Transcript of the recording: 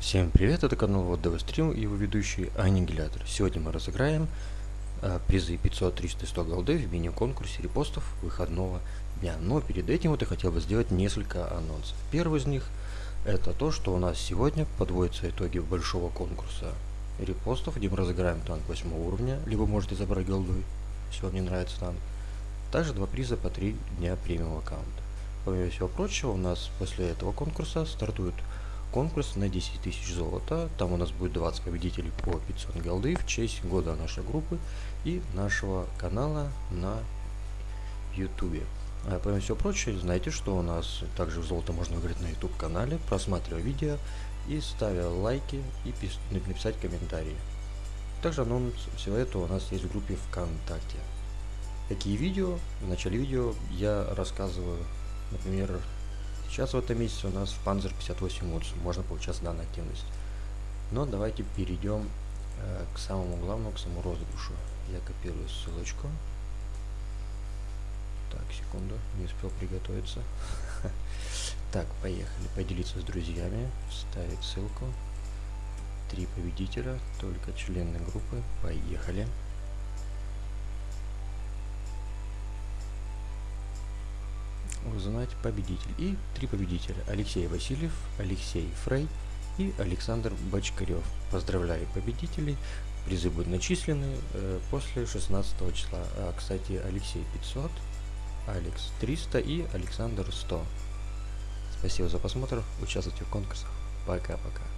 Всем привет, это канал Вот ДВ Стрим и его ведущий Аннигилятор. Сегодня мы разыграем э, призы 500, 300 100 голды в мини-конкурсе репостов выходного дня. Но перед этим вот я хотел бы сделать несколько анонсов. Первый из них это то, что у нас сегодня подводятся итоги большого конкурса репостов, где мы разыграем танк 8 уровня, либо можете забрать голдой, если вам не нравится танк. Также два приза по 3 дня премиум аккаунта. Помимо всего прочего, у нас после этого конкурса стартует конкурс на 10 тысяч золота. Там у нас будет 20 победителей по 500 голды в честь года нашей группы и нашего канала на YouTube. А помимо всего прочего, знаете, что у нас также золото можно выиграть на YouTube канале, просматривая видео и ставя лайки и написать комментарии. Также анонс всего этого у нас есть в группе ВКонтакте. Такие видео, в начале видео я рассказываю, например, Сейчас в этом месяце у нас в Panzer 58 Woods можно получать данную активность. Но давайте перейдем э, к самому главному, к самому розыгрышу. Я копирую ссылочку. Так, секунду, не успел приготовиться. Так, поехали. Поделиться с друзьями, вставить ссылку. Три победителя, только члены группы. Поехали. Узнать победитель. И три победителя. Алексей Васильев, Алексей Фрей и Александр Бочкарев. Поздравляю победителей. Призы будут начислены э, после 16 числа. А, кстати, Алексей 500, Алекс 300 и Александр 100. Спасибо за просмотр. Участвуйте в конкурсах. Пока-пока.